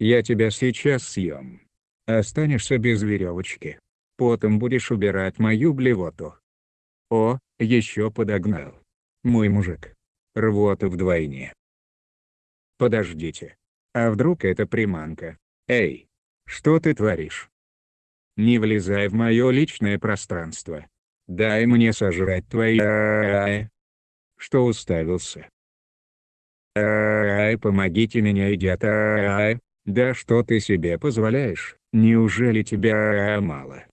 Я тебя сейчас съем. Останешься без веревочки. Потом будешь убирать мою блевоту. О, еще подогнал. Мой мужик. Рвота вдвойне. Подождите. А вдруг это приманка? Эй, что ты творишь? Не влезай в мое личное пространство. Дай мне сожрать твои Что уставился? Ай, помогите меня, идиот. Ай, да что ты себе позволяешь? Неужели тебя мало?